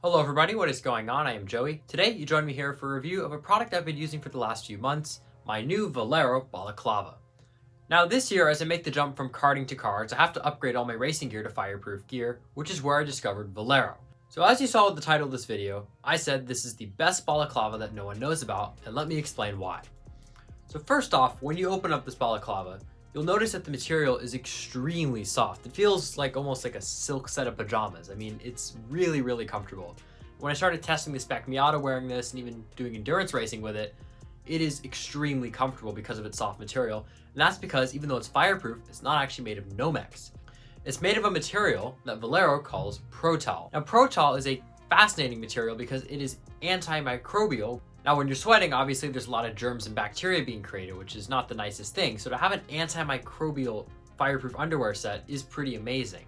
Hello everybody, what is going on? I am Joey. Today you join me here for a review of a product I've been using for the last few months, my new Valero Balaclava. Now this year as I make the jump from karting to cards, I have to upgrade all my racing gear to fireproof gear, which is where I discovered Valero. So as you saw with the title of this video, I said this is the best balaclava that no one knows about, and let me explain why. So first off, when you open up this balaclava, you'll notice that the material is extremely soft. It feels like almost like a silk set of pajamas. I mean, it's really, really comfortable. When I started testing the Spec Miata wearing this and even doing endurance racing with it, it is extremely comfortable because of its soft material. And that's because even though it's fireproof, it's not actually made of Nomex. It's made of a material that Valero calls Protal. Now Protal is a fascinating material because it is antimicrobial, now, when you're sweating, obviously there's a lot of germs and bacteria being created, which is not the nicest thing. So to have an antimicrobial fireproof underwear set is pretty amazing.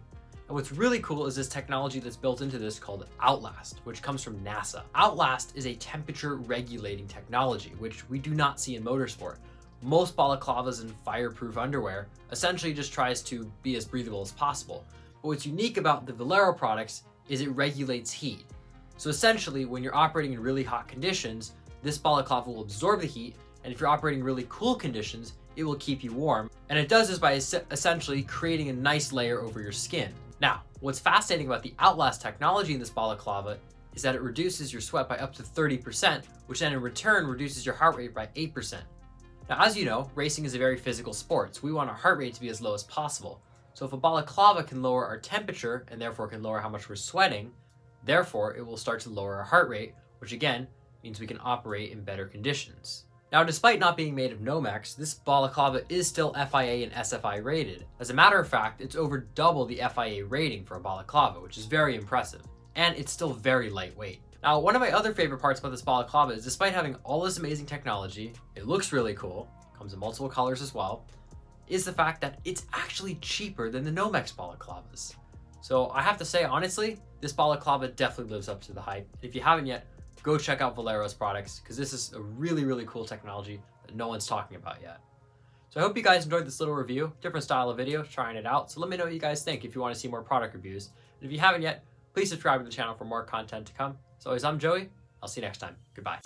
And what's really cool is this technology that's built into this called Outlast, which comes from NASA. Outlast is a temperature regulating technology, which we do not see in motorsport. Most balaclavas and fireproof underwear essentially just tries to be as breathable as possible. But what's unique about the Valero products is it regulates heat. So essentially, when you're operating in really hot conditions, this balaclava will absorb the heat, and if you're operating really cool conditions, it will keep you warm. And it does this by essentially creating a nice layer over your skin. Now, what's fascinating about the Outlast technology in this balaclava is that it reduces your sweat by up to 30%, which then in return reduces your heart rate by 8%. Now, as you know, racing is a very physical sport, so we want our heart rate to be as low as possible. So if a balaclava can lower our temperature and therefore can lower how much we're sweating, therefore it will start to lower our heart rate, which again means we can operate in better conditions. Now, despite not being made of Nomex, this balaclava is still FIA and SFI rated. As a matter of fact, it's over double the FIA rating for a balaclava, which is very impressive. And it's still very lightweight. Now, one of my other favorite parts about this balaclava is despite having all this amazing technology, it looks really cool, comes in multiple colors as well, is the fact that it's actually cheaper than the Nomex balaclavas. So I have to say, honestly, this balaclava definitely lives up to the hype. If you haven't yet, go check out Valero's products because this is a really, really cool technology that no one's talking about yet. So I hope you guys enjoyed this little review, different style of video, trying it out. So let me know what you guys think if you want to see more product reviews. And if you haven't yet, please subscribe to the channel for more content to come. As I'm Joey, I'll see you next time. Goodbye.